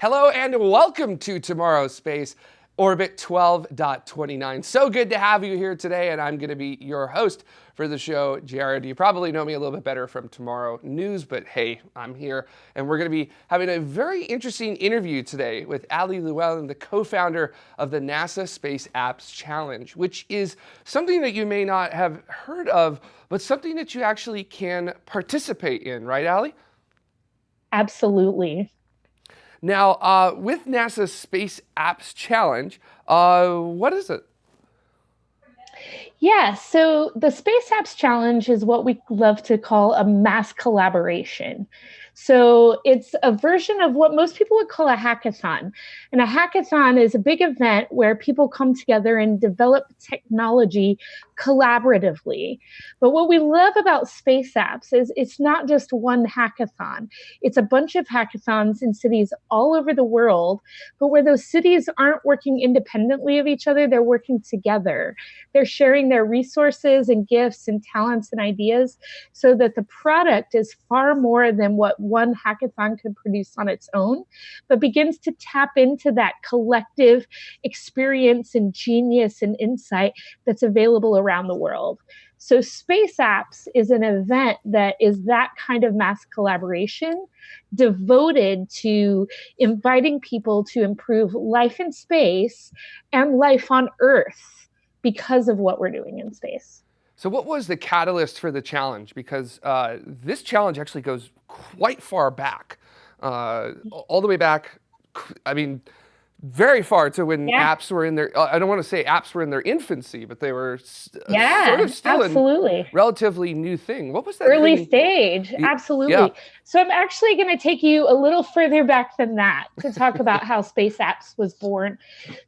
Hello and welcome to Tomorrow's Space, Orbit 12.29. So good to have you here today, and I'm going to be your host for the show, Jared. You probably know me a little bit better from Tomorrow News, but hey, I'm here, and we're going to be having a very interesting interview today with Ali Llewellyn, the co-founder of the NASA Space Apps Challenge, which is something that you may not have heard of, but something that you actually can participate in, right, Ali? Absolutely. Now, uh, with NASA's Space Apps Challenge, uh, what is it? Yeah, so the Space Apps Challenge is what we love to call a mass collaboration. So it's a version of what most people would call a hackathon. And a hackathon is a big event where people come together and develop technology collaboratively. But what we love about space apps is it's not just one hackathon. It's a bunch of hackathons in cities all over the world, but where those cities aren't working independently of each other, they're working together. They're sharing their resources and gifts and talents and ideas so that the product is far more than what one hackathon could produce on its own, but begins to tap into that collective experience and genius and insight that's available around the world. So, Space Apps is an event that is that kind of mass collaboration devoted to inviting people to improve life in space and life on Earth because of what we're doing in space. So, what was the catalyst for the challenge? Because uh, this challenge actually goes quite far back, uh, all the way back. I mean, very far to when yeah. apps were in their uh, I don't want to say apps were in their infancy, but they were uh, yeah, sort of still absolutely. relatively new thing. What was that? Early thing? stage. Absolutely. Yeah. So I'm actually going to take you a little further back than that to talk about how Space Apps was born.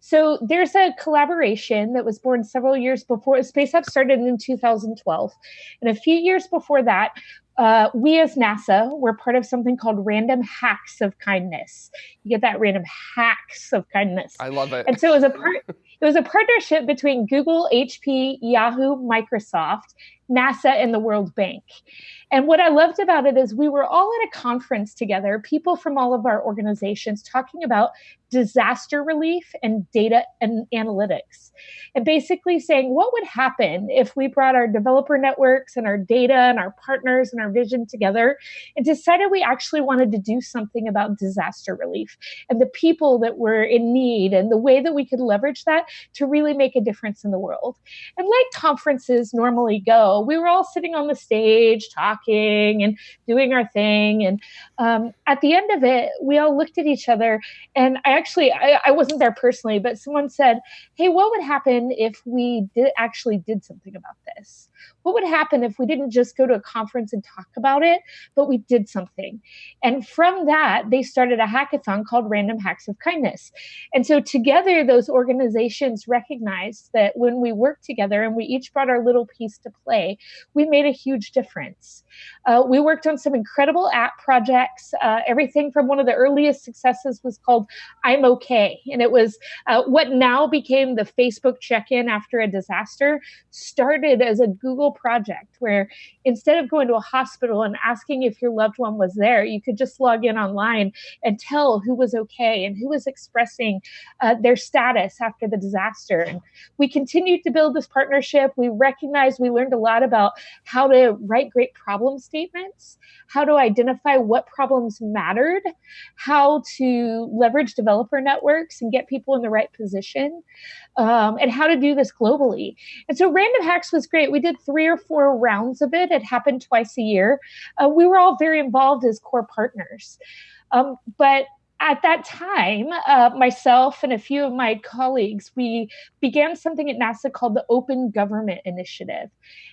So there's a collaboration that was born several years before Space Apps started in 2012. And a few years before that, uh, we as NASA were part of something called Random Hacks of Kindness. You get that random hacks of kindness. I love it. And so it was a part. It was a partnership between Google, HP, Yahoo, Microsoft, NASA, and the World Bank. And what I loved about it is we were all at a conference together, people from all of our organizations talking about disaster relief and data and analytics. And basically saying, what would happen if we brought our developer networks and our data and our partners and our vision together and decided we actually wanted to do something about disaster relief and the people that were in need and the way that we could leverage that to really make a difference in the world. And like conferences normally go, we were all sitting on the stage talking and doing our thing. And um, at the end of it, we all looked at each other. And I actually, I, I wasn't there personally, but someone said, Hey, what would happen if we did actually did something about this? What would happen if we didn't just go to a conference and talk about it, but we did something? And from that, they started a hackathon called Random Hacks of Kindness. And so together, those organizations recognized that when we worked together and we each brought our little piece to play, we made a huge difference. Uh, we worked on some incredible app projects. Uh, everything from one of the earliest successes was called I'm Okay. And it was uh, what now became the Facebook check in after a disaster, started as a Google project where instead of going to a hospital and asking if your loved one was there, you could just log in online and tell who was okay and who was expressing uh, their status after the disaster. And we continued to build this partnership. We recognized we learned a lot about how to write great problem statements, how to identify what problems mattered, how to leverage developer networks and get people in the right position, um, and how to do this globally. And so Random Hacks was great. We did three or four rounds of it. It happened twice a year. Uh, we were all very involved as core partners. Um, but at that time, uh, myself and a few of my colleagues, we began something at NASA called the Open Government Initiative,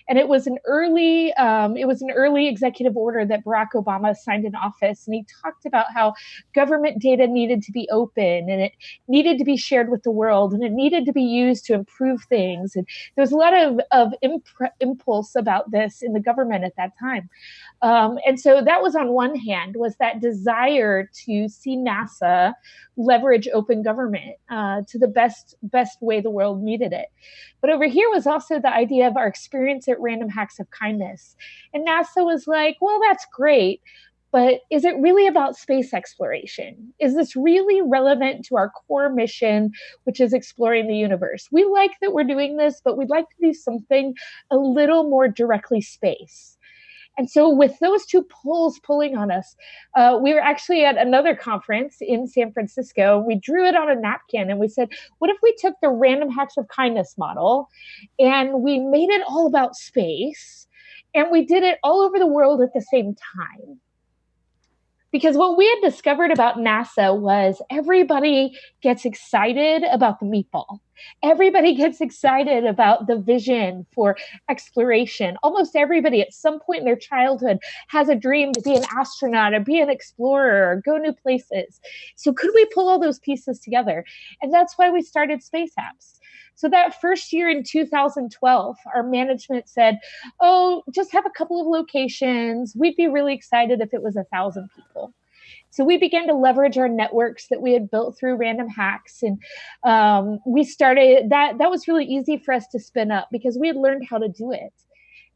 and it was an early, um, it was an early executive order that Barack Obama signed in office, and he talked about how government data needed to be open and it needed to be shared with the world, and it needed to be used to improve things. And there was a lot of of imp- impulse about this in the government at that time, um, and so that was on one hand was that desire to see NASA NASA leverage open government uh, to the best best way the world needed it. But over here was also the idea of our experience at Random Hacks of Kindness, and NASA was like, "Well, that's great." but is it really about space exploration? Is this really relevant to our core mission, which is exploring the universe? We like that we're doing this, but we'd like to do something a little more directly space. And so, with those two pulls pulling on us, uh, we were actually at another conference in San Francisco. We drew it on a napkin and we said, What if we took the random hacks of kindness model and we made it all about space and we did it all over the world at the same time? because what we had discovered about NASA was everybody gets excited about the meatball. Everybody gets excited about the vision for exploration. Almost everybody at some point in their childhood has a dream to be an astronaut or be an explorer or go new places. So, could we pull all those pieces together? And that's why we started Space Apps. So that first year in 2012, our management said, "Oh, just have a couple of locations. We'd be really excited if it was a thousand people." So we began to leverage our networks that we had built through random hacks, and um, we started that. That was really easy for us to spin up because we had learned how to do it.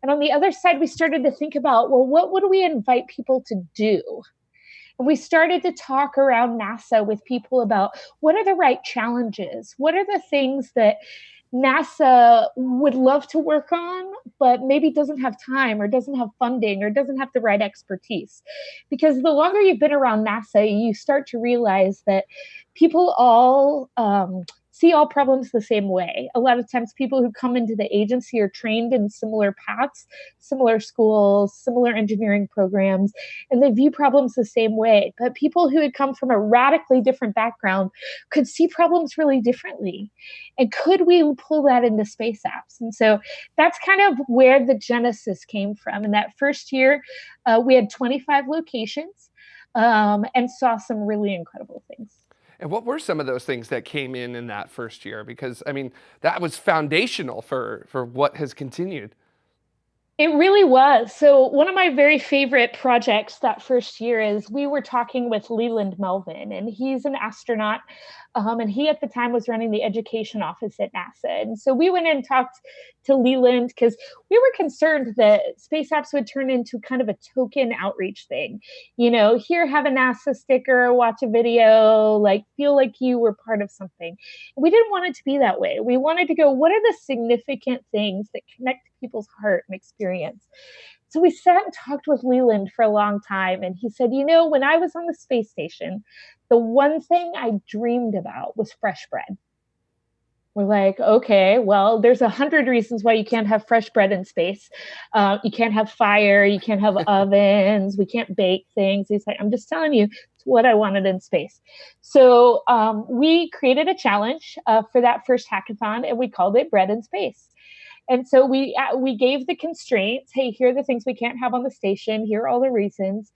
And on the other side, we started to think about, well, what would we invite people to do? And we started to talk around NASA with people about what are the right challenges? What are the things that NASA would love to work on, but maybe doesn't have time or doesn't have funding or doesn't have the right expertise. Because the longer you've been around NASA, you start to realize that people all um, see all problems the same way. A lot of times, people who come into the agency are trained in similar paths, similar schools, similar engineering programs, and they view problems the same way. But people who had come from a radically different background could see problems really differently. And could we pull that into space apps? And so that's kind of where the genesis came from. In that first year, uh, we had 25 locations um, and saw some really incredible things. And what were some of those things that came in in that first year? Because I mean, that was foundational for for what has continued. It really was. So, one of my very favorite projects that first year is we were talking with Leland Melvin, and he's an astronaut. Um, and he at the time was running the education office at NASA. And so we went and talked to Leland because we were concerned that space apps would turn into kind of a token outreach thing. You know, here, have a NASA sticker, watch a video, like feel like you were part of something. We didn't want it to be that way. We wanted to go, what are the significant things that connect people's heart and experience? So we sat and talked with Leland for a long time, and he said, You know, when I was on the space station, the one thing I dreamed about was fresh bread. We're like, okay, well, there's a hundred reasons why you can't have fresh bread in space. Uh, you can't have fire, you can't have ovens, we can't bake things. He's like, I'm just telling you, it's what I wanted in space. So um, we created a challenge uh, for that first hackathon, and we called it Bread in Space. And so we uh, we gave the constraints. Hey, here are the things we can't have on the station. Here are all the reasons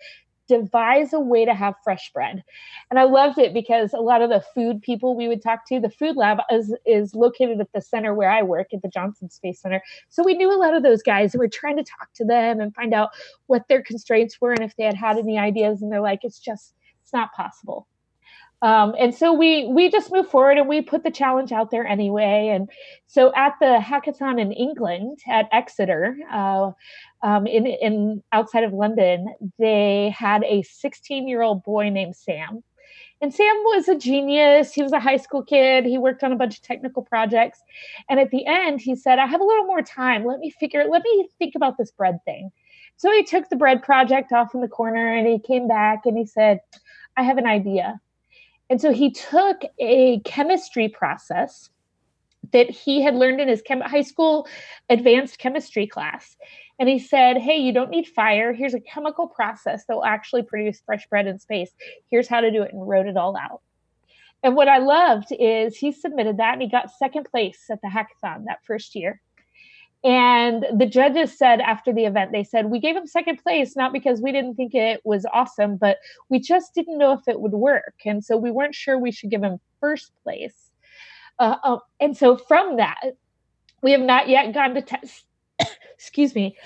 devise a way to have fresh bread. And I loved it because a lot of the food people we would talk to, the food lab is, is located at the center where I work at the Johnson Space Center. So we knew a lot of those guys and we are trying to talk to them and find out what their constraints were and if they had had any ideas. And they're like, it's just, it's not possible. Um, and so we we just moved forward and we put the challenge out there anyway. And so at the hackathon in England at Exeter, uh, um, in in outside of London, they had a 16 year old boy named Sam. And Sam was a genius. He was a high school kid. He worked on a bunch of technical projects. And at the end, he said, I have a little more time. Let me figure, let me think about this bread thing. So he took the bread project off in the corner and he came back and he said, I have an idea. And so he took a chemistry process that he had learned in his chem- high school advanced chemistry class. And he said, Hey, you don't need fire. Here's a chemical process that will actually produce fresh bread in space. Here's how to do it, and wrote it all out. And what I loved is he submitted that and he got second place at the hackathon that first year. And the judges said after the event, they said, We gave him second place, not because we didn't think it was awesome, but we just didn't know if it would work. And so we weren't sure we should give him first place. Uh, uh, and so from that, we have not yet gone to test, excuse me,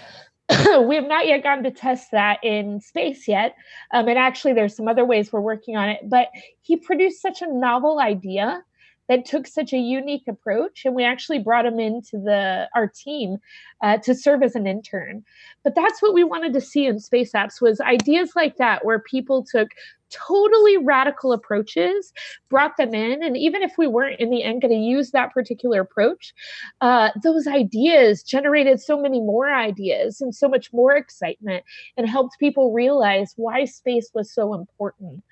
we have not yet gone to test that in space yet. Um, and actually, there's some other ways we're working on it. But he produced such a novel idea that took such a unique approach, and we actually brought him into the our team uh, to serve as an intern. But that's what we wanted to see in Space Apps was ideas like that, where people took totally radical approaches, brought them in. And even if we weren't in the end going to use that particular approach, uh, those ideas generated so many more ideas and so much more excitement and helped people realize why space was so important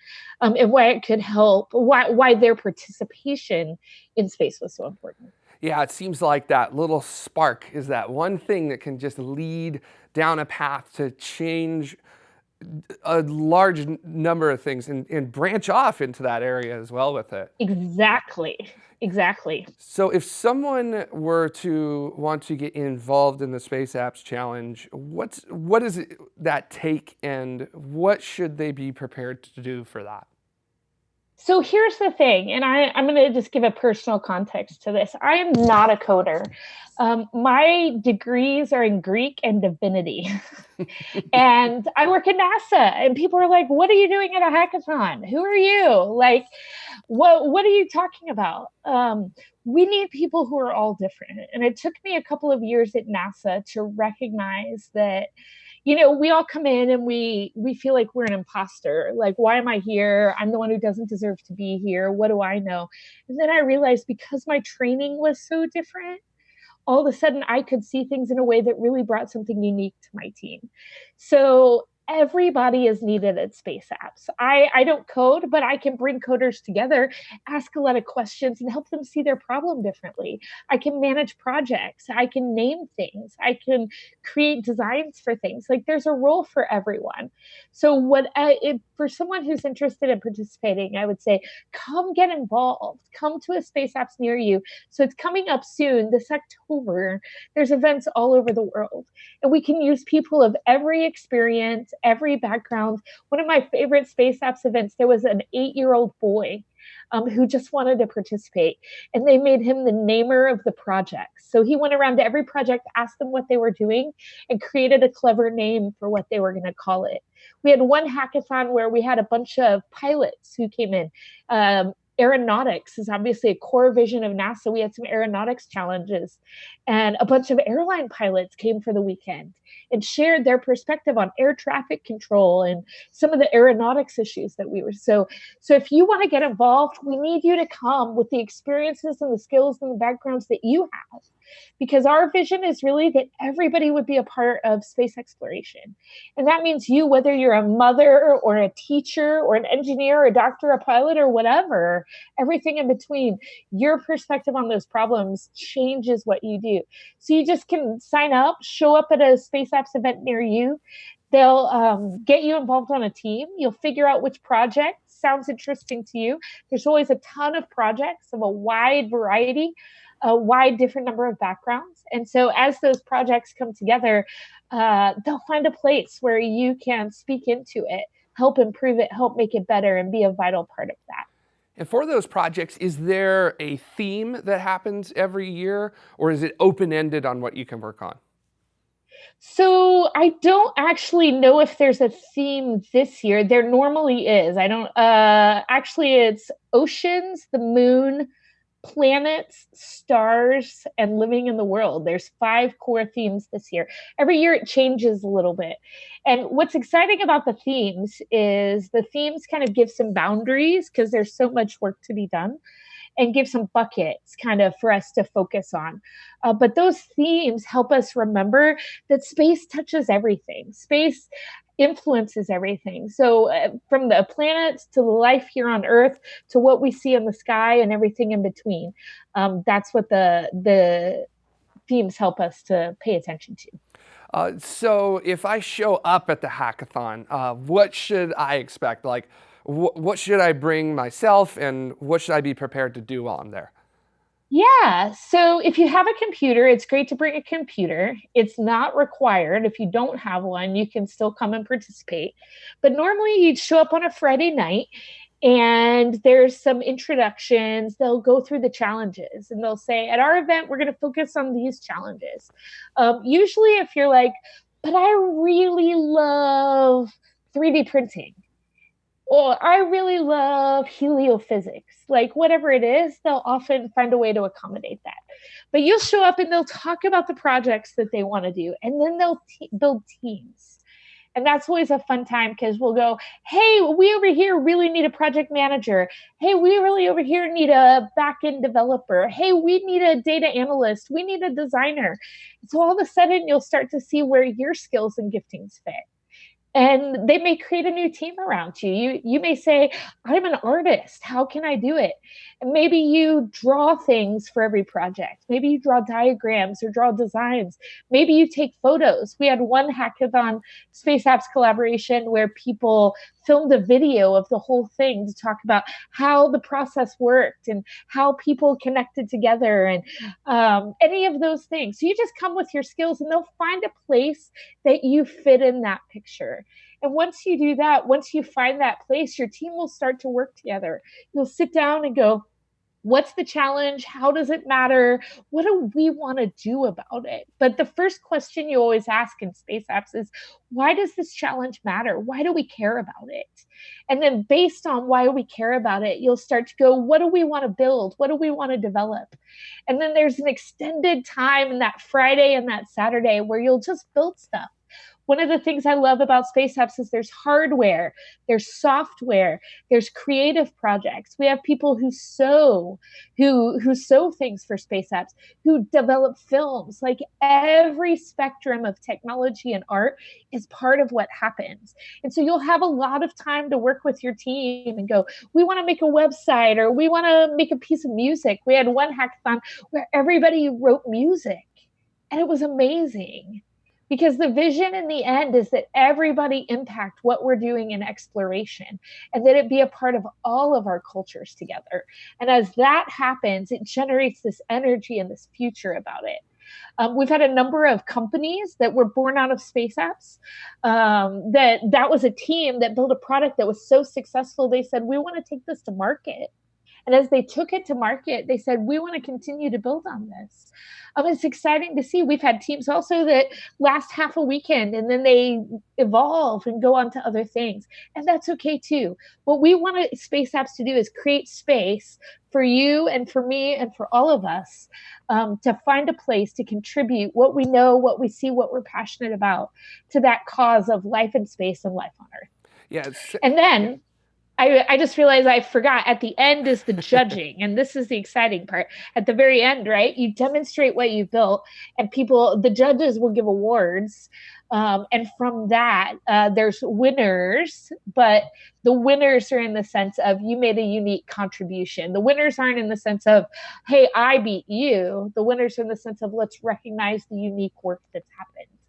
um, and why it could help, why, why their participation in space was so important. Yeah, it seems like that little spark is that one thing that can just lead down a path to change a large number of things and, and branch off into that area as well with it. Exactly. Exactly. So if someone were to want to get involved in the Space Apps Challenge, what's what does that take and what should they be prepared to do for that? So here's the thing, and I, I'm going to just give a personal context to this. I am not a coder. Um, my degrees are in Greek and divinity. and I work at NASA, and people are like, What are you doing at a hackathon? Who are you? Like, what, what are you talking about? Um, we need people who are all different. And it took me a couple of years at NASA to recognize that you know we all come in and we we feel like we're an imposter. Like why am i here? I'm the one who doesn't deserve to be here. What do i know? And then i realized because my training was so different all of a sudden i could see things in a way that really brought something unique to my team. So everybody is needed at Space Apps. I, I don't code, but I can bring coders together, ask a lot of questions, and help them see their problem differently. I can manage projects. I can name things. I can create designs for things. Like there's a role for everyone. So what uh, if, for someone who's interested in participating, I would say come get involved. Come to a Space Apps near you. So it's coming up soon this October. There's events all over the world, and we can use people of every experience every background. One of my favorite Space Apps events, there was an eight year old boy um, who just wanted to participate. And they made him the namer of the project. So he went around to every project, asked them what they were doing, and created a clever name for what they were going to call it. We had one hackathon where we had a bunch of pilots who came in. Um, aeronautics is obviously a core vision of NASA. We had some aeronautics challenges, and a bunch of airline pilots came for the weekend and shared their perspective on air traffic control and some of the aeronautics issues that we were so so if you want to get involved we need you to come with the experiences and the skills and the backgrounds that you have because our vision is really that everybody would be a part of space exploration. And that means you, whether you're a mother or a teacher or an engineer, or a doctor, a pilot, or whatever, everything in between, your perspective on those problems changes what you do. So you just can sign up, show up at a Space Apps event near you. They'll um, get you involved on a team. You'll figure out which project sounds interesting to you. There's always a ton of projects of a wide variety a wide different number of backgrounds. And so as those projects come together, uh, they'll find a place where you can speak into it, help improve it, help make it better, and be a vital part of that. And for those projects, is there a theme that happens every year, or is it open-ended on what you can work on? So I don't actually know if there's a theme this year. There normally is. I don't. Uh, actually, it's oceans, the moon, planets, stars, and living in the world. There's five core themes this year. Every year it changes a little bit. And what's exciting about the themes is the themes kind of give some boundaries because there's so much work to be done and give some buckets kind of for us to focus on. Uh, but those themes help us remember that space touches everything. Space influences everything. So, uh, from the planets to the life here on Earth to what we see in the sky and everything in between, um, that's what the the themes help us to pay attention to. Uh, so, if I show up at the hackathon, uh, what should I expect? Like, wh what should I bring myself, and what should I be prepared to do while I'm there? Yeah. So if you have a computer, it's great to bring a computer. It's not required. If you don't have one, you can still come and participate. But normally you'd show up on a Friday night and there's some introductions. They'll go through the challenges and they'll say, at our event, we're going to focus on these challenges. Um, usually, if you're like, but I really love 3D printing or I really love heliophysics. Like whatever it is, they'll often find a way to accommodate that. But you'll show up and they'll talk about the projects that they want to do, and then they'll build teams. And that's always a fun time because we'll go, hey, we over here really need a project manager. Hey, we really over here need a backend developer. Hey, we need a data analyst. We need a designer. So all of a sudden, you'll start to see where your skills and giftings fit and they may create a new team around you. You you may say, "I'm an artist. How can I do it?" And maybe you draw things for every project. Maybe you draw diagrams or draw designs. Maybe you take photos. We had one hackathon Space Apps collaboration where people filmed a video of the whole thing to talk about how the process worked and how people connected together and um, any of those things. So you just come with your skills and they'll find a place that you fit in that picture. And once you do that, once you find that place, your team will start to work together. You'll sit down and go, what's the challenge? How does it matter? What do we want to do about it? But the first question you always ask in space apps is why does this challenge matter? Why do we care about it? And then based on why we care about it you'll start to go what do we want to build? What do we want to develop? And then there's an extended time in that friday and that saturday where you'll just build stuff one of the things I love about Space Apps is there's hardware, there's software, there's creative projects. We have people who sew, who who sew things for Space Apps, who develop films. Like every spectrum of technology and art is part of what happens. And so you'll have a lot of time to work with your team and go, we want to make a website or we want to make a piece of music. We had one hackathon where everybody wrote music and it was amazing because the vision in the end is that everybody impact what we're doing in exploration and that it be a part of all of our cultures together. And as that happens it generates this energy and this future about it. Um, we've had a number of companies that were born out of space apps um, that that was a team that built a product that was so successful. They said we want to take this to market and as they took it to market, they said, we want to continue to build on this. Um, it's exciting to see. We've had teams also that last half a weekend and then they evolve and go on to other things. And that's okay too. What we want Space Apps to do is create space for you and for me and for all of us um, to find a place to contribute what we know, what we see, what we're passionate about to that cause of life in space and life on Earth. Yes. And then I, I just realized I forgot at the end is the judging, and this is the exciting part. At the very end, right? You demonstrate what you built, and people, the judges will give awards. Um, and from that, uh, there's winners, but the winners are in the sense of you made a unique contribution. The winners aren't in the sense of, hey, I beat you. The winners are in the sense of let's recognize the unique work that's happened.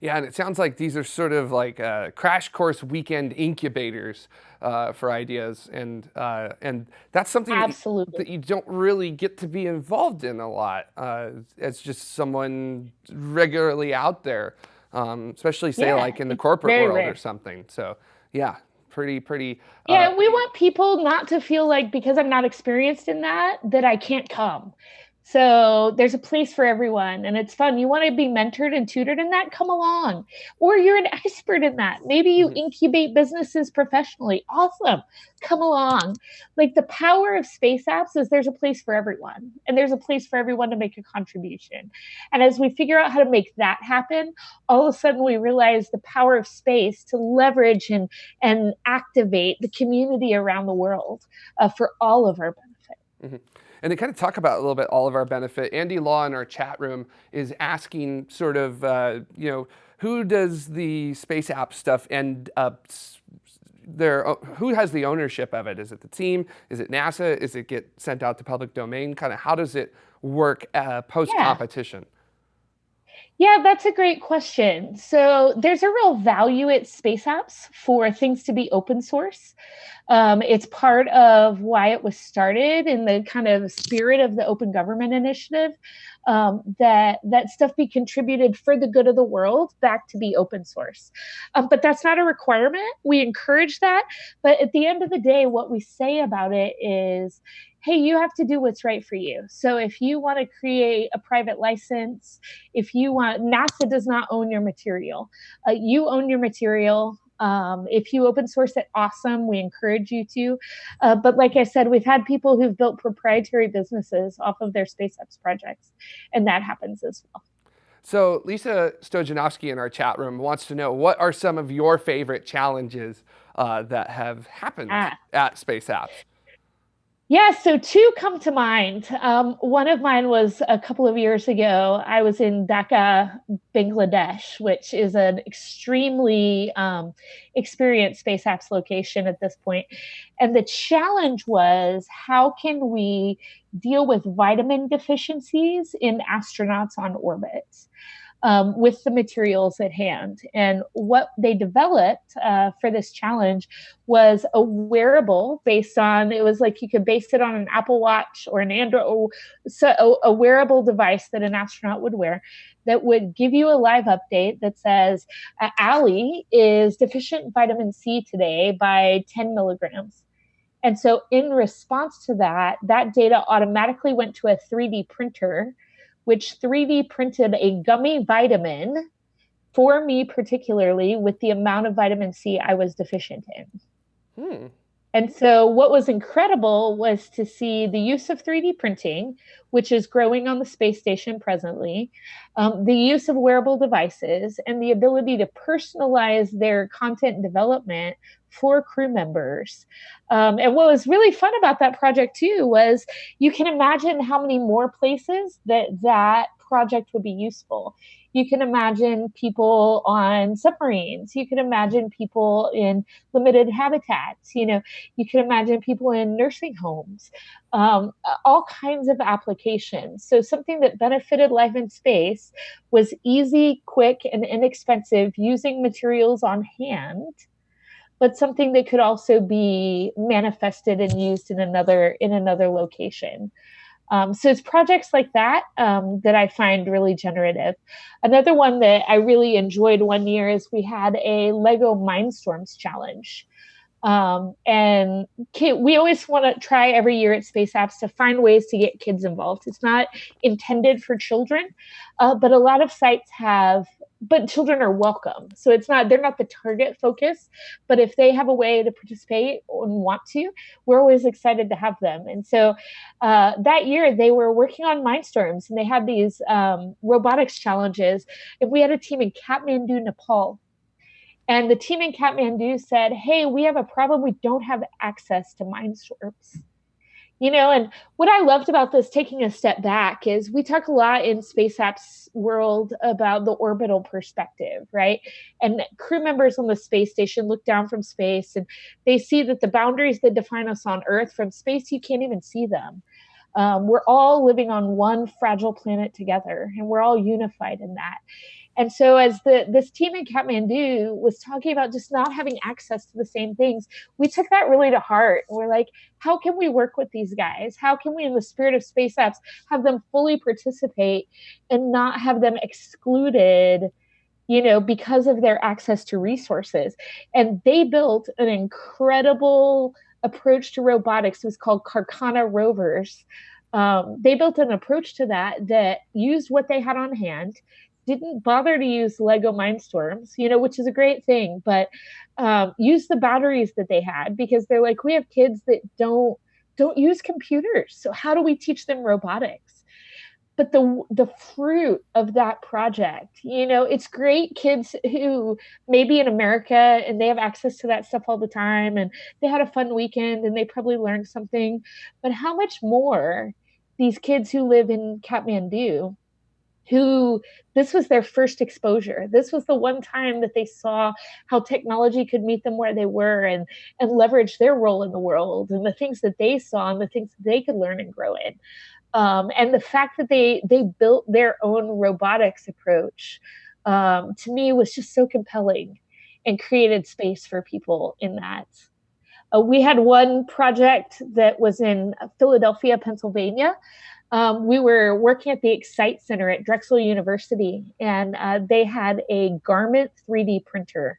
Yeah, and it sounds like these are sort of like uh, crash course weekend incubators uh, for ideas, and uh, and that's something Absolutely. That, you, don't really get to be involved in a lot uh, as just someone regularly out there, um, especially say yeah, like in the corporate world rare. or something. So yeah, pretty pretty. Uh, yeah, we want people not to feel like because I'm not experienced in that that I can't come. So there's a place for everyone and it's fun. You want to be mentored and tutored in that? Come along. Or you're an expert in that. Maybe you mm-hmm. incubate businesses professionally. Awesome. Come along. Like the power of space apps is there's a place for everyone and there's a place for everyone to make a contribution. And as we figure out how to make that happen, all of a sudden we realize the power of space to leverage and, and activate the community around the world uh, for all of our benefit. Mm-hmm. And to kind of talk about a little bit all of our benefit, Andy Law in our chat room is asking sort of, uh, you know, who does the space app stuff and uh, there, uh, who has the ownership of it? Is it the team? Is it NASA? Is it get sent out to public domain? Kind of how does it work uh, post competition? Yeah. Yeah, that's a great question. So there's a real value at space apps for things to be open source. Um, it's part of why it was started in the kind of spirit of the Open Government Initiative um, that that stuff be contributed for the good of the world back to be open source. Um, but that's not a requirement. We encourage that, but at the end of the day, what we say about it is hey, you have to do what's right for you. So if you want to create a private license, if you want, NASA does not own your material. Uh, you own your material. Um, if you open source it, awesome. We encourage you to. Uh, but like I said, we've had people who've built proprietary businesses off of their Space Apps projects, and that happens as well. So Lisa Stojanovsky in our chat room wants to know what are some of your favorite challenges uh, that have happened ah. at Space Apps? Yeah, so two come to mind. Um, one of mine was a couple of years ago. I was in Dhaka, Bangladesh, which is an extremely um, experienced space apps location at this point. And the challenge was how can we deal with vitamin deficiencies in astronauts on orbit? Um, with the materials at hand. And what they developed uh, for this challenge was a wearable based on, it was like you could base it on an Apple Watch or an Android, so a, a wearable device that an astronaut would wear that would give you a live update that says, uh, Ali is deficient in vitamin C today by 10 milligrams. And so, in response to that, that data automatically went to a 3D printer which 3D printed a gummy vitamin for me, particularly with the amount of vitamin C I was deficient in. Hmm. And so, what was incredible was to see the use of 3D printing, which is growing on the space station presently, um, the use of wearable devices, and the ability to personalize their content development for crew members. Um, and what was really fun about that project, too, was you can imagine how many more places that that project would be useful you can imagine people on submarines. You can imagine people in limited habitats. You know you can imagine people in nursing homes. Um, all kinds of applications. So something that benefited life in space was easy quick and inexpensive using materials on hand but something that could also be manifested and used in another in another location um, so it's projects like that um, that I find really generative. Another one that I really enjoyed one year is we had a Lego Mindstorms challenge. Um, and kid, we always want to try every year at Space Apps to find ways to get kids involved. It's not intended for children, uh, but a lot of sites have but children are welcome. So it's not they're not the target focus, but if they have a way to participate and want to, we're always excited to have them. And so uh, that year they were working on Mindstorms and they had these um, robotics challenges. And we had a team in Kathmandu, Nepal. And the team in Kathmandu said, "Hey, we have a problem. We don't have access to Mindstorms." You know and what i loved about this taking a step back is we talk a lot in space apps world about the orbital perspective right? And crew members on the space station look down from space and they see that the boundaries that define us on earth from space you can't even see them. Um, we're all living on one fragile planet together and we're all unified in that and so as the this team in Kathmandu was talking about just not having access to the same things, we took that really to heart. We're like, how can we work with these guys? How can we, in the spirit of space apps, have them fully participate and not have them excluded? you know, because of their access to resources. And they built an incredible approach to robotics. It was called Karkhana Rovers. Um, they built an approach to that that used what they had on hand, didn't bother to use Lego Mindstorms, you know, which is a great thing, but um, use the batteries that they had because they're like, we have kids that don't don't use computers, so how do we teach them robotics? But the the fruit of that project, you know, it's great kids who maybe in America and they have access to that stuff all the time and they had a fun weekend and they probably learned something. But how much more these kids who live in Kathmandu who this was their first exposure. This was the one time that they saw how technology could meet them where they were and and leverage their role in the world and the things that they saw and the things that they could learn and grow in. Um, and the fact that they they built their own robotics approach um, to me was just so compelling and created space for people in that. Uh, we had one project that was in Philadelphia, Pennsylvania, um, we were working at the Excite Center at Drexel University, and uh, they had a garment 3D printer.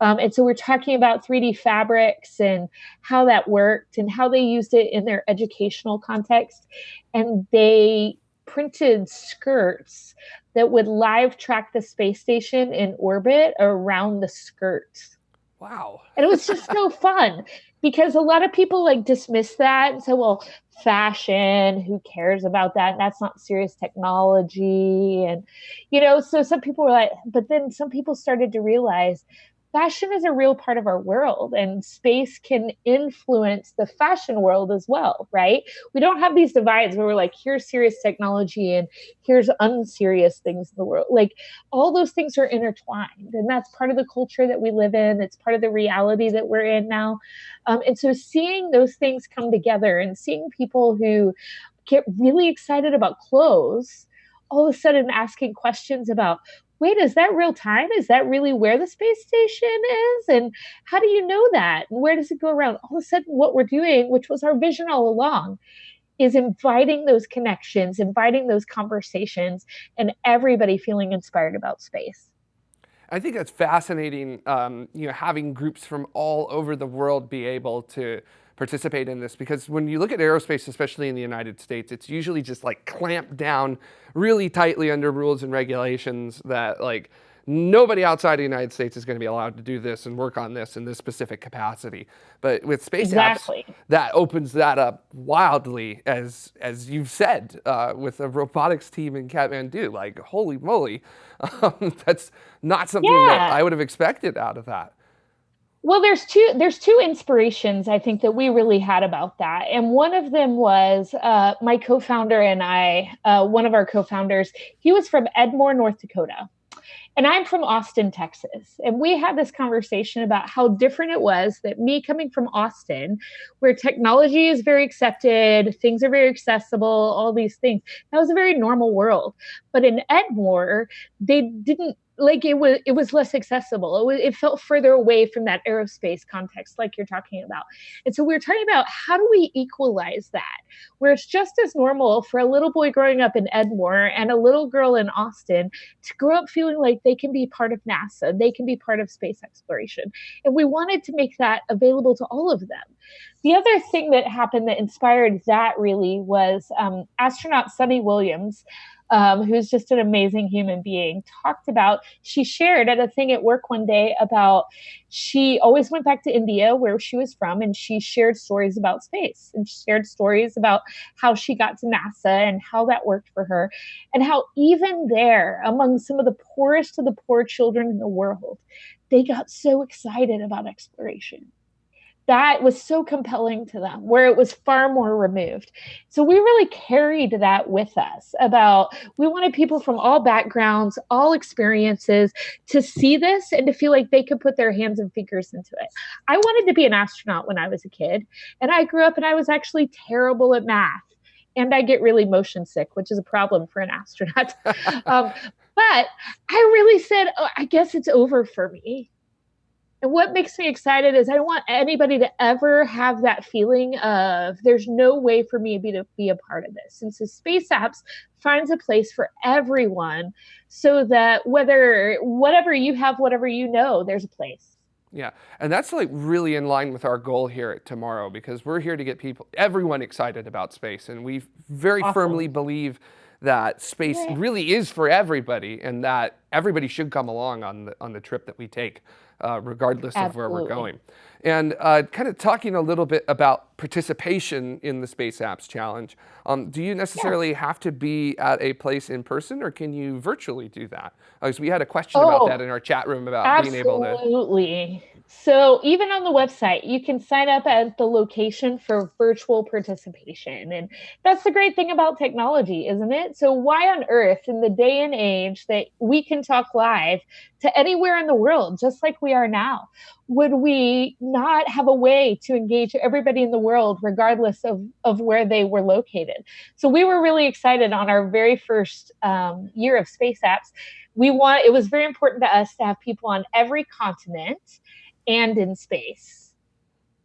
Um, and so we're talking about 3D fabrics and how that worked and how they used it in their educational context. And they printed skirts that would live track the space station in orbit around the skirts. Wow. And it was just so fun because a lot of people like dismiss that and say, well, fashion, who cares about that? That's not serious technology. And, you know, so some people were like, but then some people started to realize fashion is a real part of our world and space can influence the fashion world as well right? We don't have these divides where we're like here's serious technology and here's unserious things in the world. Like all those things are intertwined and that's part of the culture that we live in. It's part of the reality that we're in now. Um, and so seeing those things come together and seeing people who get really excited about clothes all of a sudden asking questions about wait, is that real time? Is that really where the space station is? And how do you know that? And where does it go around? All of a sudden, what we're doing, which was our vision all along, is inviting those connections, inviting those conversations, and everybody feeling inspired about space. I think that's fascinating, um, you know, having groups from all over the world be able to participate in this because when you look at aerospace, especially in the United States, it's usually just like clamped down really tightly under rules and regulations that like nobody outside the United States is going to be allowed to do this and work on this in this specific capacity. But with space exactly. apps, that opens that up wildly, as as you've said, uh, with a robotics team in Kathmandu. Like, holy moly, um, that's not something yeah. that I would have expected out of that. Well, there's two there's two inspirations I think that we really had about that, and one of them was uh, my co-founder and I. Uh, one of our co-founders, he was from Edmore, North Dakota, and I'm from Austin, Texas. And we had this conversation about how different it was that me coming from Austin, where technology is very accepted, things are very accessible, all these things. That was a very normal world. But in Edmore, they didn't like it was it was less accessible. It, was, it felt further away from that aerospace context like you're talking about. And so we are talking about how do we equalize that where it's just as normal for a little boy growing up in edmore and a little girl in austin to grow up feeling like they can be part of nasa they can be part of space exploration. And we wanted to make that available to all of them. The other thing that happened that inspired that really was um, astronaut Suni Williams um, who's just an amazing human being, talked about, she shared at a thing at work one day about she always went back to India, where she was from, and she shared stories about space and shared stories about how she got to NASA and how that worked for her, and how even there, among some of the poorest of the poor children in the world, they got so excited about exploration that was so compelling to them where it was far more removed so we really carried that with us about we wanted people from all backgrounds all experiences to see this and to feel like they could put their hands and fingers into it i wanted to be an astronaut when i was a kid and i grew up and i was actually terrible at math and I get really motion sick, which is a problem for an astronaut. um, but I really said, oh, I guess it's over for me. And what makes me excited is I don't want anybody to ever have that feeling of there's no way for me to be, to be a part of this. And so Space Apps finds a place for everyone so that whether whatever you have, whatever you know, there's a place. Yeah, and that's like really in line with our goal here at Tomorrow because we're here to get people, everyone excited about space. And we very awesome. firmly believe that space yeah. really is for everybody and that everybody should come along on the, on the trip that we take uh, regardless Absolutely. of where we're going. And uh, kind of talking a little bit about participation in the Space Apps Challenge, um, do you necessarily yeah. have to be at a place in person or can you virtually do that? Because uh, we had a question oh, about that in our chat room about absolutely. being able to. Absolutely. So even on the website, you can sign up at the location for virtual participation. And that's the great thing about technology, isn't it? So why on earth in the day and age that we can talk live to anywhere in the world, just like we are now, would we not have a way to engage everybody in the world, regardless of, of where they were located? So we were really excited on our very first um, year of Space Apps. We want, it was very important to us to have people on every continent and in space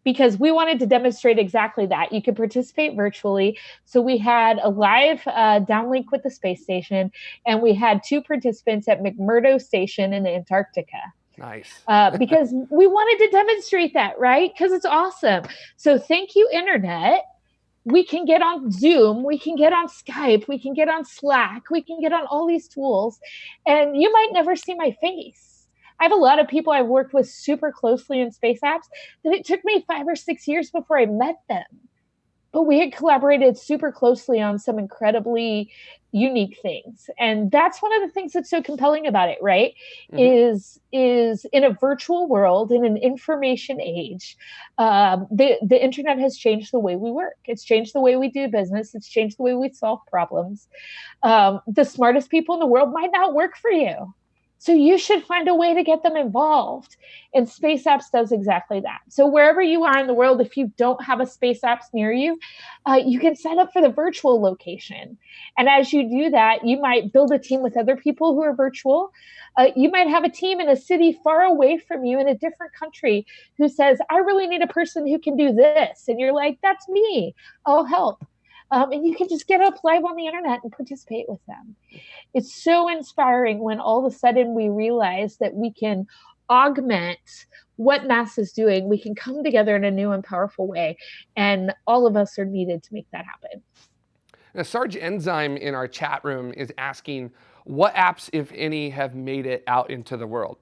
because we wanted to demonstrate exactly that. You could participate virtually. So we had a live uh, downlink with the space station, and we had two participants at McMurdo Station in Antarctica. Nice. uh, because we wanted to demonstrate that, right? Because it's awesome. So thank you, Internet. We can get on Zoom, we can get on Skype, we can get on Slack, we can get on all these tools, and you might never see my face I have a lot of people I've worked with super closely in space apps that it took me five or six years before I met them but we had collaborated super closely on some incredibly unique things. And that's one of the things that's so compelling about it right? Mm-hmm. is is in a virtual world in an information age um, the the internet has changed the way we work. It's changed the way we do business. It's changed the way we solve problems. Um, the smartest people in the world might not work for you so you should find a way to get them involved. And Space Apps does exactly that. So wherever you are in the world, if you don't have a Space Apps near you, uh, you can sign up for the virtual location. And as you do that, you might build a team with other people who are virtual. Uh, you might have a team in a city far away from you in a different country who says, I really need a person who can do this. And you're like, that's me. I'll help. Um, and you can just get up live on the internet and participate with them. It's so inspiring when all of a sudden we realize that we can augment what NASA is doing. We can come together in a new and powerful way, and all of us are needed to make that happen. Now, Sarge Enzyme in our chat room is asking, what apps, if any, have made it out into the world?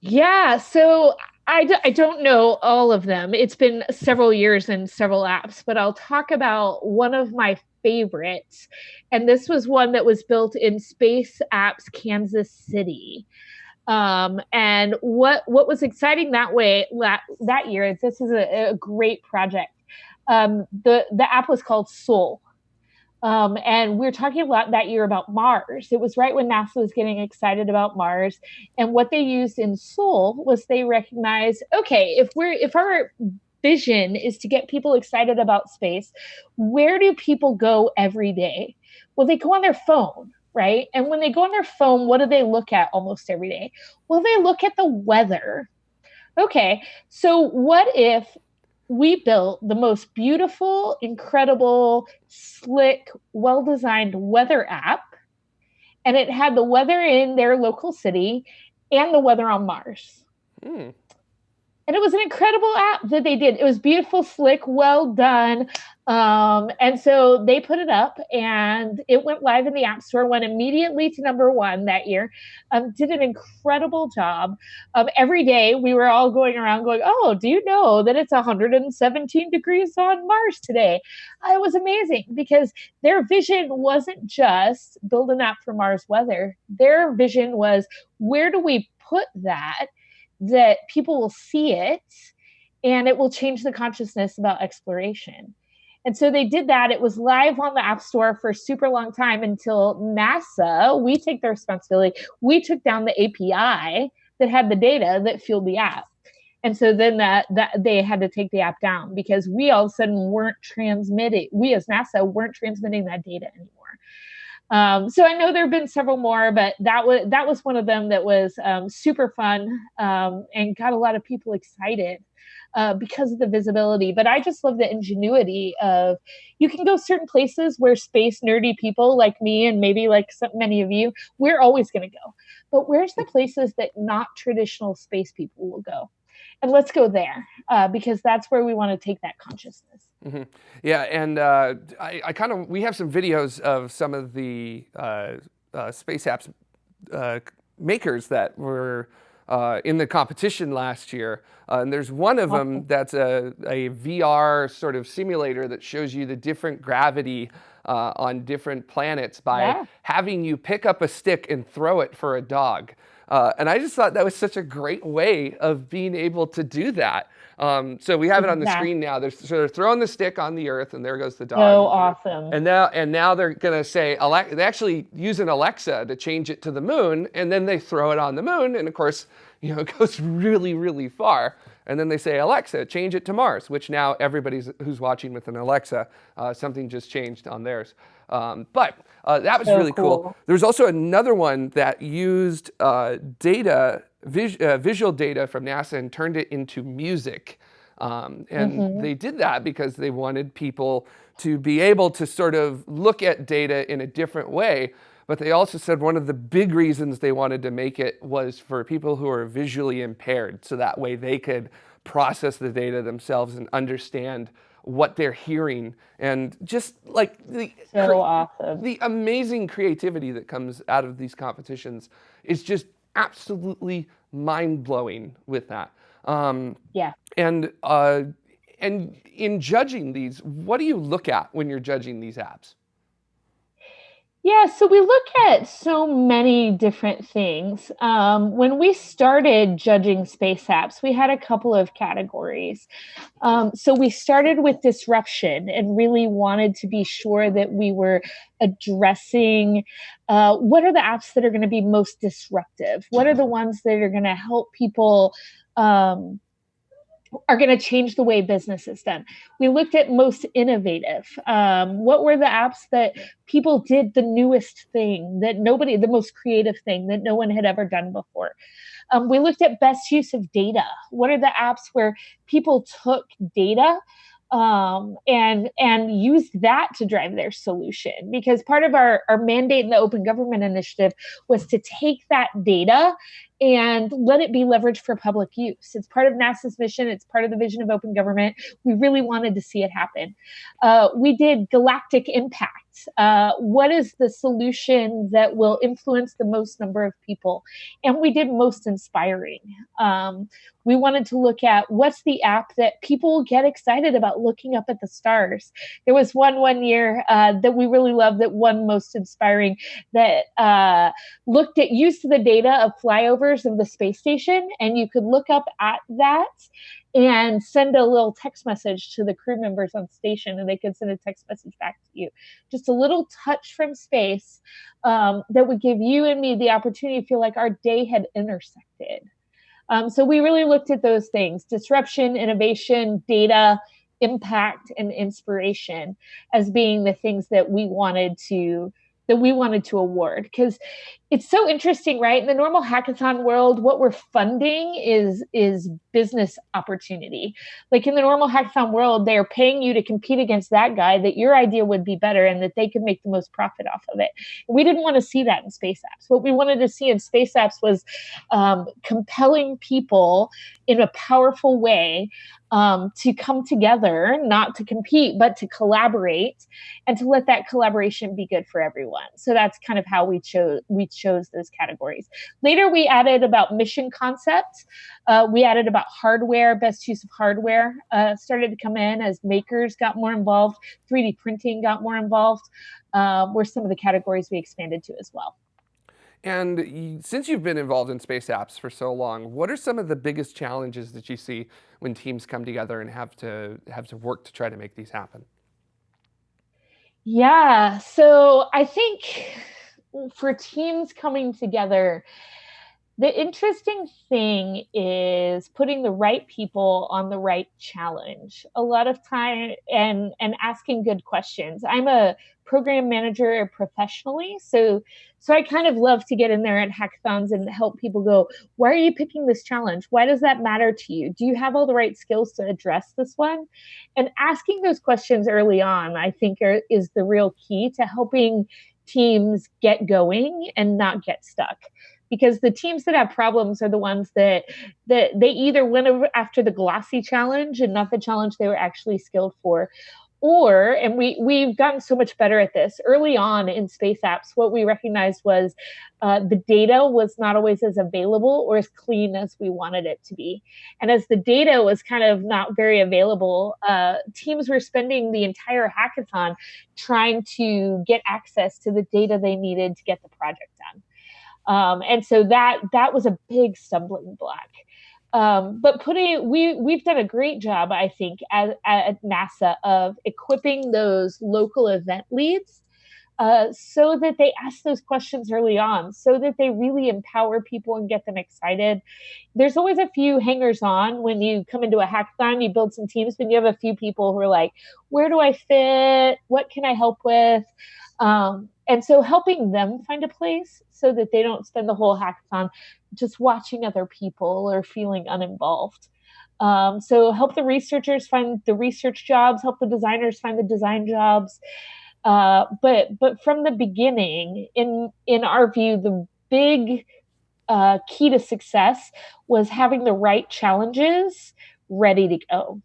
Yeah, so I d- I don't know all of them. It's been several years and several apps, but I'll talk about one of my favorites. And this was one that was built in Space Apps Kansas City. Um, and what what was exciting that way that, that year is this is a, a great project. Um, the the app was called Sol, um, and we are talking about that year about Mars. It was right when NASA was getting excited about Mars. And what they used in Sol was they recognized, okay, if we're if our vision is to get people excited about space, where do people go every day? Well, they go on their phone, right? And when they go on their phone, what do they look at almost every day? Well, they look at the weather. Okay, so what if we built the most beautiful, incredible, slick, well designed weather app. And it had the weather in their local city and the weather on Mars. Mm. And it was an incredible app that they did. It was beautiful, slick, well done. Um, and so they put it up and it went live in the App Store, went immediately to number one that year, um, did an incredible job. Um, every day we were all going around going, Oh, do you know that it's 117 degrees on Mars today? Uh, it was amazing because their vision wasn't just build an app for Mars weather, their vision was where do we put that that people will see it and it will change the consciousness about exploration. And so they did that. It was live on the App Store for a super long time until NASA, we take the responsibility. We took down the API that had the data that fueled the app. And so then that, that they had to take the app down because we all of a sudden weren't transmitting, we as NASA weren't transmitting that data anymore. Um, so I know there have been several more, but that was that was one of them that was um, super fun um, and got a lot of people excited uh, because of the visibility. But I just love the ingenuity of you can go certain places where space nerdy people like me and maybe like some, many of you, we're always going to go. But where's the places that not traditional space people will go? And let's go there uh, because that's where we want to take that consciousness. Mm -hmm. Yeah, and uh, I, I kind of we have some videos of some of the uh, uh space apps uh, makers that were uh, in the competition last year, and there's one of them that's a, a VR sort of simulator that shows you the different gravity on different planets by yeah. having you pick up a stick and throw it for a dog. Uh, and I just thought that was such a great way of being able to do that. Um, so we have it on the screen now. They're, so they're throwing the stick on the earth, and there goes the dog. So awesome. And now, and now they're gonna say, they actually use an Alexa to change it to the moon, and then they throw it on the moon, and of course, you know, it goes really, really far. And then they say, Alexa, change it to Mars, which now everybody's who's watching with an Alexa, uh, something just changed on theirs. Um, but uh, that was so really cool. cool. There's also another one that used uh, data, vis uh, visual data from NASA and turned it into music. Um, and mm -hmm. they did that because they wanted people to be able to sort of look at data in a different way. But they also said one of the big reasons they wanted to make it was for people who are visually impaired. So that way they could process the data themselves and understand what they're hearing and just like the so awesome. the amazing creativity that comes out of these competitions is just absolutely mind blowing with that. Um, yeah. And uh, and in judging these, what do you look at when you're judging these apps? Yeah, so we look at so many different things. Um, when we started judging space apps, we had a couple of categories. Um, so we started with disruption and really wanted to be sure that we were addressing uh, what are the apps that are going to be most disruptive? What are the ones that are going to help people? Um, are going to change the way business is done. We looked at most innovative. Um, what were the apps that people did the newest thing that nobody, the most creative thing that no one had ever done before? Um, we looked at best use of data. What are the apps where people took data um, and and used that to drive their solution because part of our, our mandate in the open government initiative was to take that data and let it be leveraged for public use. It's part of NASA's mission. It's part of the vision of open government. We really wanted to see it happen. Uh, we did galactic impact. Uh, what is the solution that will influence the most number of people? And we did most inspiring. Um, we wanted to look at what's the app that people get excited about looking up at the stars. There was one one year uh, that we really loved that one most inspiring that uh, looked at used the data of of the space station, and you could look up at that and send a little text message to the crew members on station and they could send a text message back to you. Just a little touch from space um, that would give you and me the opportunity to feel like our day had intersected. Um, so we really looked at those things disruption innovation data impact and inspiration as being the things that we wanted to that we wanted to award because it's so interesting right? In the normal hackathon world what we're funding is is business opportunity. Like in the normal hackathon world they're paying you to compete against that guy that your idea would be better and that they could make the most profit off of it. We didn't want to see that in space apps. What we wanted to see in space apps was um, compelling people in a powerful way um, to come together, not to compete, but to collaborate, and to let that collaboration be good for everyone. So that's kind of how we chose we chose those categories. Later, we added about mission concepts. Uh, we added about hardware, best use of hardware uh, started to come in as makers got more involved. 3D printing got more involved. Uh, were some of the categories we expanded to as well. And since you've been involved in space apps for so long, what are some of the biggest challenges that you see when teams come together and have to have to work to try to make these happen? Yeah, so I think for teams coming together, the interesting thing is putting the right people on the right challenge a lot of time and and asking good questions. I'm a program manager professionally so so i kind of love to get in there at hackathons and help people go why are you picking this challenge? Why does that matter to you? Do you have all the right skills to address this one? And asking those questions early on i think are, is the real key to helping teams get going and not get stuck because the teams that have problems are the ones that that they either went after the glossy challenge and not the challenge they were actually skilled for or and we we've gotten so much better at this early on in space apps what we recognized was uh, the data was not always as available or as clean as we wanted it to be. And as the data was kind of not very available uh, teams were spending the entire hackathon trying to get access to the data they needed to get the project done um, and so that that was a big stumbling block. Um, but putting we we've done a great job, I think, at, at NASA of equipping those local event leads uh, so that they ask those questions early on, so that they really empower people and get them excited. There's always a few hangers on when you come into a hackathon, you build some teams, but you have a few people who are like, where do I fit? What can I help with? Um, and so helping them find a place so that they don't spend the whole hackathon just watching other people or feeling uninvolved. Um, so help the researchers find the research jobs, help the designers find the design jobs. Uh, but but from the beginning, in in our view, the big uh, key to success was having the right challenges ready to go.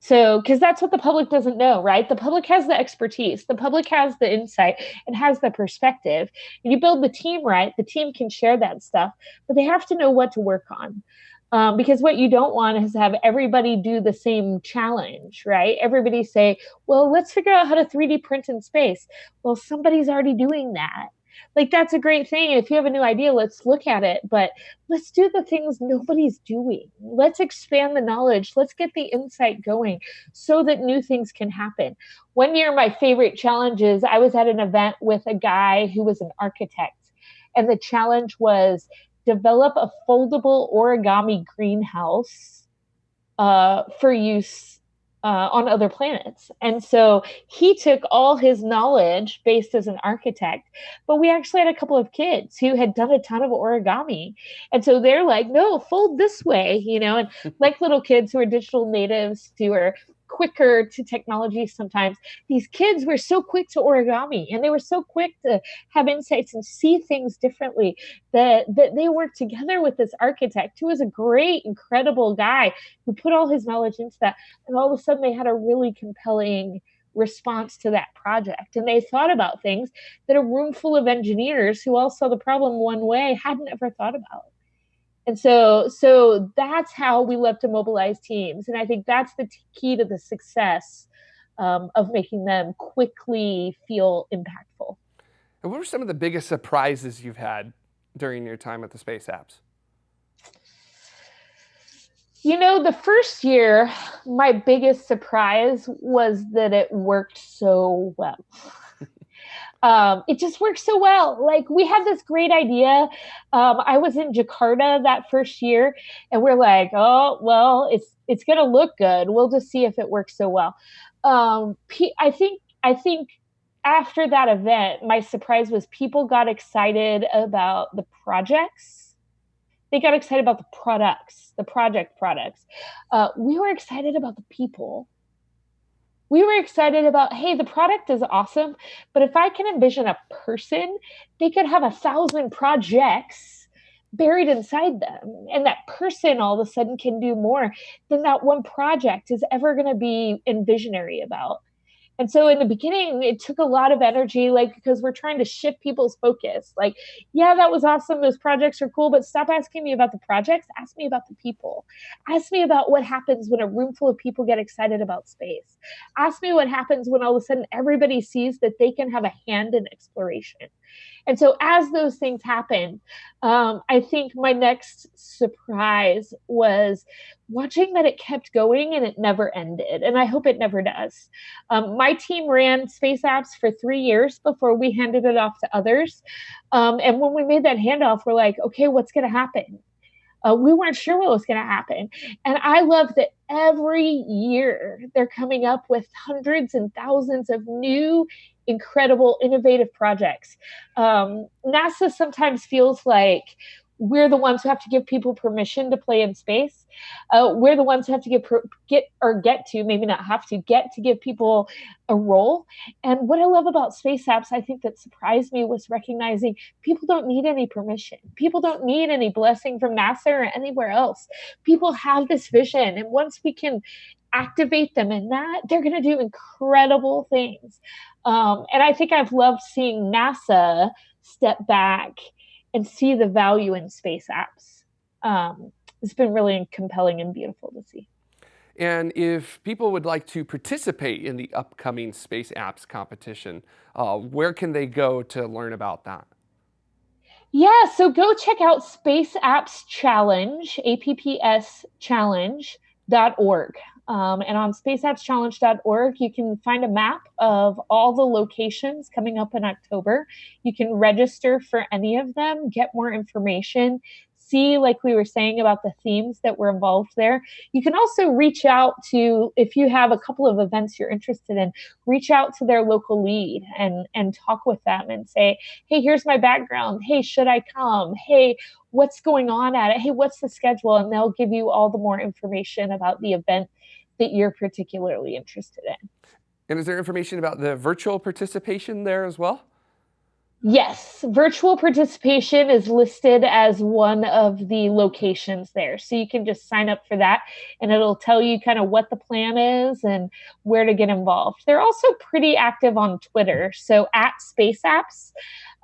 So, because that's what the public doesn't know, right? The public has the expertise, the public has the insight, and has the perspective. You build the team right, the team can share that stuff, but they have to know what to work on. Um, because what you don't want is to have everybody do the same challenge, right? Everybody say, well, let's figure out how to 3D print in space. Well, somebody's already doing that like that's a great thing. If you have a new idea let's look at it. But let's do the things nobody's doing. Let's expand the knowledge. Let's get the insight going so that new things can happen. One year my favorite challenges i was at an event with a guy who was an architect and the challenge was develop a foldable origami greenhouse uh, for use uh, on other planets. And so he took all his knowledge based as an architect, but we actually had a couple of kids who had done a ton of origami. And so they're like, no, fold this way, you know, and like little kids who are digital natives who are quicker to technology sometimes. These kids were so quick to origami and they were so quick to have insights and see things differently that, that they worked together with this architect who was a great, incredible guy who put all his knowledge into that. And all of a sudden they had a really compelling response to that project. And they thought about things that a room full of engineers who all saw the problem one way hadn't ever thought about and so so that's how we love to mobilize teams. And i think that's the t- key to the success um, of making them quickly feel impactful. And what were some of the biggest surprises you've had during your time at the space apps? You know the first year my biggest surprise was that it worked so well um, it just works so well. Like we had this great idea. Um, I was in Jakarta that first year, and we're like, oh well, it's it's gonna look good. We'll just see if it works so well. Um, I think I think after that event, my surprise was people got excited about the projects. They got excited about the products, the project products. Uh, we were excited about the people we were excited about hey the product is awesome but if i can envision a person they could have a thousand projects buried inside them and that person all of a sudden can do more than that one project is ever going to be envisionary about and so in the beginning, it took a lot of energy, like because we're trying to shift people's focus. Like, yeah, that was awesome. Those projects are cool, but stop asking me about the projects. Ask me about the people. Ask me about what happens when a room full of people get excited about space. Ask me what happens when all of a sudden everybody sees that they can have a hand in exploration. And so as those things happen, um, I think my next surprise was watching that it kept going and it never ended. And I hope it never does. Um, my team ran Space Apps for three years before we handed it off to others. Um, and when we made that handoff, we're like, okay, what's going to happen? Uh, we weren't sure what was going to happen. And I love that every year they're coming up with hundreds and thousands of new incredible, innovative projects. Um, NASA sometimes feels like we're the ones who have to give people permission to play in space. Uh, we're the ones who have to get get or get to maybe not have to get to give people a role. And what I love about space apps, I think that surprised me was recognizing people don't need any permission. People don't need any blessing from NASA or anywhere else. People have this vision, and once we can activate them in that, they're going to do incredible things. Um, and I think I've loved seeing NASA step back and see the value in space apps. Um, it's been really compelling and beautiful to see. And if people would like to participate in the upcoming Space Apps competition, uh, where can they go to learn about that? Yeah, so go check out Space Apps Challenge, APPS Challenge.org. Um, and on spaceappschallenge.org, you can find a map of all the locations coming up in October. You can register for any of them, get more information, see, like we were saying about the themes that were involved there. You can also reach out to, if you have a couple of events you're interested in, reach out to their local lead and, and talk with them and say, hey, here's my background. Hey, should I come? Hey, what's going on at it? Hey, what's the schedule? And they'll give you all the more information about the event that you're particularly interested in. And is there information about the virtual participation there as well? Yes, virtual participation is listed as one of the locations there. So you can just sign up for that and it'll tell you kind of what the plan is and where to get involved. They're also pretty active on Twitter. So at Space Apps,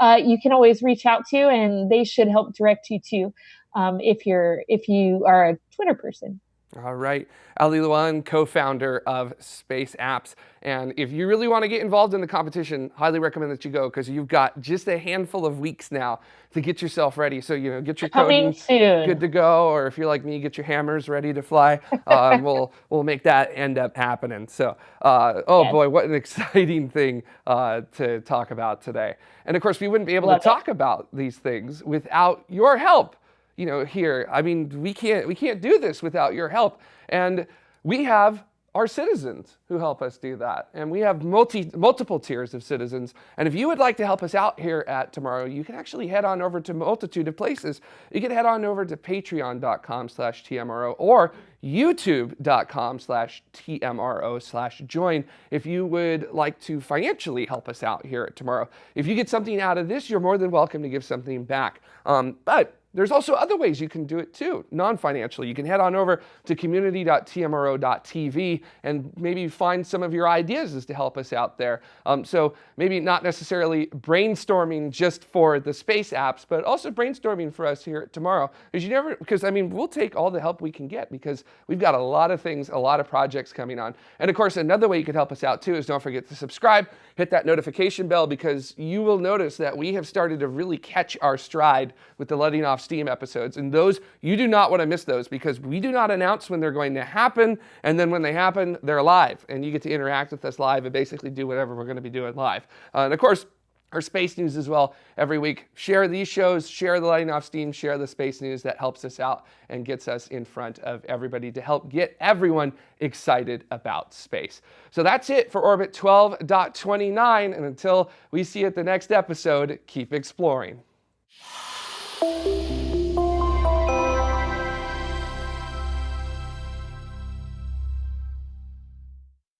uh, you can always reach out to and they should help direct you to um, if you're if you are a Twitter person. All right, Ali Luan, co-founder of Space Apps. And if you really want to get involved in the competition, highly recommend that you go because you've got just a handful of weeks now to get yourself ready. So, you know, get your coding good to go. Or if you're like me, get your hammers ready to fly. Uh, we'll, we'll make that end up happening. So, uh, oh yes. boy, what an exciting thing uh, to talk about today. And of course, we wouldn't be able Love to talk about these things without your help you know, here. I mean, we can't, we can't do this without your help. And we have our citizens who help us do that. And we have multi, multiple tiers of citizens. And if you would like to help us out here at Tomorrow, you can actually head on over to multitude of places. You can head on over to patreon.com slash TMRO or youtube.com slash TMRO slash join if you would like to financially help us out here at Tomorrow. If you get something out of this, you're more than welcome to give something back. Um, but there's also other ways you can do it too, non-financially. You can head on over to community.tmro.tv and maybe find some of your ideas as to help us out there. Um, so maybe not necessarily brainstorming just for the space apps, but also brainstorming for us here tomorrow. Because you never, because I mean, we'll take all the help we can get because we've got a lot of things, a lot of projects coming on. And of course, another way you could help us out too is don't forget to subscribe, hit that notification bell because you will notice that we have started to really catch our stride with the letting off Steam episodes. And those, you do not want to miss those because we do not announce when they're going to happen. And then when they happen, they're live. And you get to interact with us live and basically do whatever we're going to be doing live. Uh, and of course, our space news as well every week. Share these shows, share the Lighting Off Steam, share the space news. That helps us out and gets us in front of everybody to help get everyone excited about space. So that's it for Orbit 12.29. And until we see you at the next episode, keep exploring.